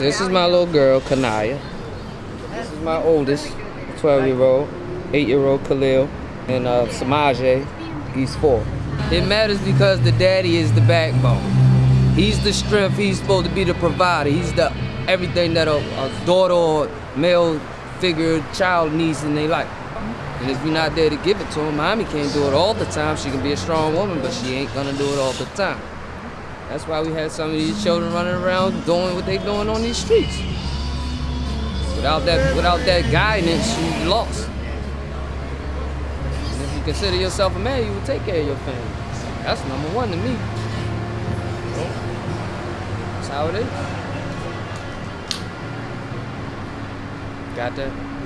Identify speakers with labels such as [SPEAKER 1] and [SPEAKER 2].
[SPEAKER 1] This is my little girl, Kanaya. This is my oldest, 12 year old, 8 year old Khalil, and uh, Samaje, he's four. It matters because the daddy is the backbone. He's the strength, he's supposed to be the provider. He's the everything that a, a daughter or male figure child needs in their life. And if you're not there to give it to him, mommy can't do it all the time. She can be a strong woman, but she ain't gonna do it all the time. That's why we had some of these children running around doing what they doing on these streets. Without that, without that guidance, you lost. And if you consider yourself a man, you will take care of your family. That's number one to me. That's how it is. Got that?